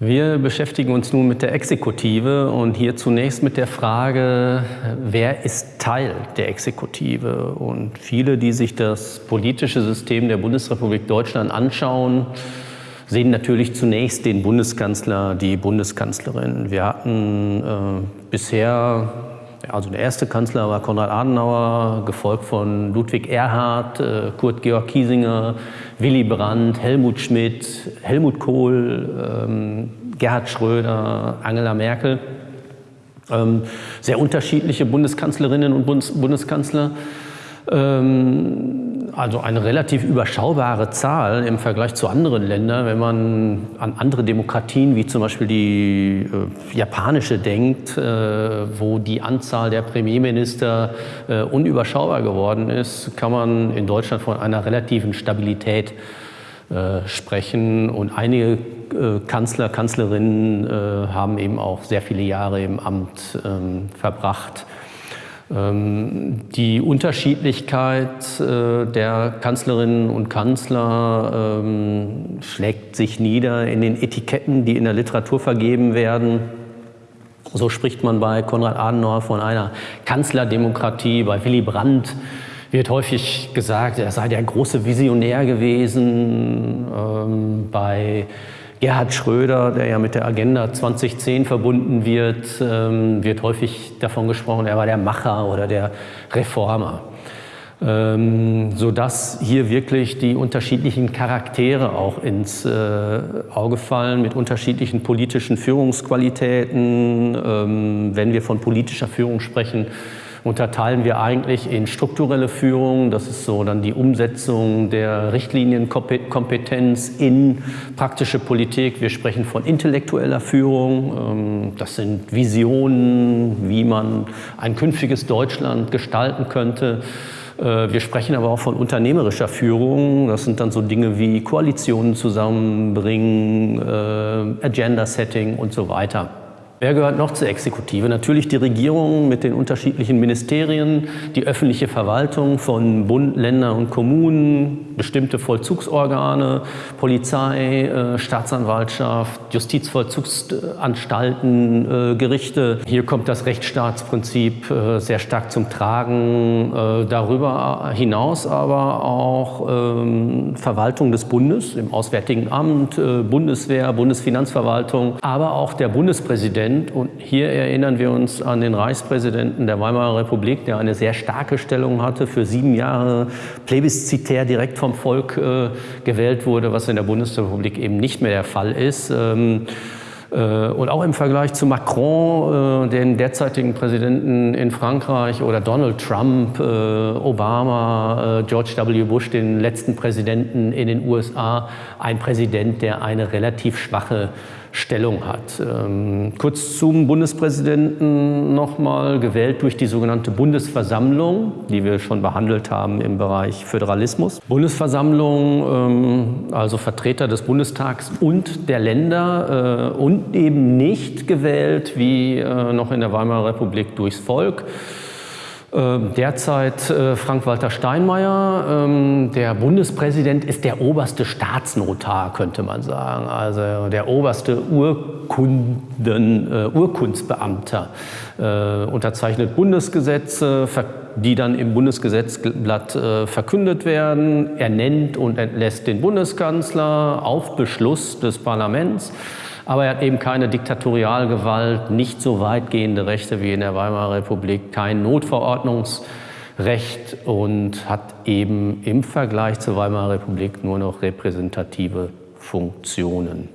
Wir beschäftigen uns nun mit der Exekutive und hier zunächst mit der Frage, wer ist Teil der Exekutive? Und viele, die sich das politische System der Bundesrepublik Deutschland anschauen, sehen natürlich zunächst den Bundeskanzler, die Bundeskanzlerin. Wir hatten äh, bisher, also der erste Kanzler war Konrad Adenauer, gefolgt von Ludwig Erhard, äh, Kurt Georg Kiesinger, Willy Brandt, Helmut Schmidt, Helmut Kohl, ähm, Gerhard Schröder, Angela Merkel. Ähm, sehr unterschiedliche Bundeskanzlerinnen und Bundes Bundeskanzler. Ähm, also eine relativ überschaubare Zahl im Vergleich zu anderen Ländern. Wenn man an andere Demokratien wie zum Beispiel die äh, japanische denkt, äh, wo die Anzahl der Premierminister äh, unüberschaubar geworden ist, kann man in Deutschland von einer relativen Stabilität äh, sprechen. Und einige äh, Kanzler, Kanzlerinnen äh, haben eben auch sehr viele Jahre im Amt ähm, verbracht. Ähm, die Unterschiedlichkeit äh, der Kanzlerinnen und Kanzler ähm, schlägt sich nieder in den Etiketten, die in der Literatur vergeben werden. So spricht man bei Konrad Adenauer von einer Kanzlerdemokratie, bei Willy Brandt wird häufig gesagt, er sei der große Visionär gewesen. Ähm, bei Gerhard Schröder, der ja mit der Agenda 2010 verbunden wird, ähm, wird häufig davon gesprochen, er war der Macher oder der Reformer. Ähm, sodass hier wirklich die unterschiedlichen Charaktere auch ins äh, Auge fallen mit unterschiedlichen politischen Führungsqualitäten. Ähm, wenn wir von politischer Führung sprechen, unterteilen wir eigentlich in strukturelle Führung, das ist so dann die Umsetzung der Richtlinienkompetenz in praktische Politik. Wir sprechen von intellektueller Führung, ähm, das sind Visionen, wie man ein künftiges Deutschland gestalten könnte. Äh, wir sprechen aber auch von unternehmerischer Führung. Das sind dann so Dinge wie Koalitionen zusammenbringen, äh, Agenda-Setting und so weiter. Wer gehört noch zur Exekutive? Natürlich die Regierung mit den unterschiedlichen Ministerien, die öffentliche Verwaltung von Bund, Ländern und Kommunen, bestimmte Vollzugsorgane, Polizei, äh, Staatsanwaltschaft, Justizvollzugsanstalten, äh, Gerichte. Hier kommt das Rechtsstaatsprinzip äh, sehr stark zum Tragen. Darüber hinaus aber auch ähm, Verwaltung des Bundes im Auswärtigen Amt, Bundeswehr, Bundesfinanzverwaltung, aber auch der Bundespräsident Präsident. Und hier erinnern wir uns an den Reichspräsidenten der Weimarer Republik, der eine sehr starke Stellung hatte, für sieben Jahre plebiszitär direkt vom Volk äh, gewählt wurde, was in der Bundesrepublik eben nicht mehr der Fall ist. Ähm, äh, und auch im Vergleich zu Macron, äh, den derzeitigen Präsidenten in Frankreich, oder Donald Trump, äh, Obama, George W. Bush, den letzten Präsidenten in den USA, ein Präsident, der eine relativ schwache Stellung hat. Ähm, kurz zum Bundespräsidenten nochmal, gewählt durch die sogenannte Bundesversammlung, die wir schon behandelt haben im Bereich Föderalismus. Bundesversammlung, ähm, also Vertreter des Bundestags und der Länder äh, eben nicht gewählt wie äh, noch in der Weimarer Republik durchs Volk. Ähm, derzeit äh, Frank-Walter Steinmeier. Ähm, der Bundespräsident ist der oberste Staatsnotar, könnte man sagen. Also der oberste Urkunden, äh, Urkundsbeamter. Unterzeichnet Bundesgesetze, die dann im Bundesgesetzblatt verkündet werden. Er nennt und entlässt den Bundeskanzler auf Beschluss des Parlaments. Aber er hat eben keine Diktatorialgewalt, nicht so weitgehende Rechte wie in der Weimarer Republik, kein Notverordnungsrecht und hat eben im Vergleich zur Weimarer Republik nur noch repräsentative Funktionen.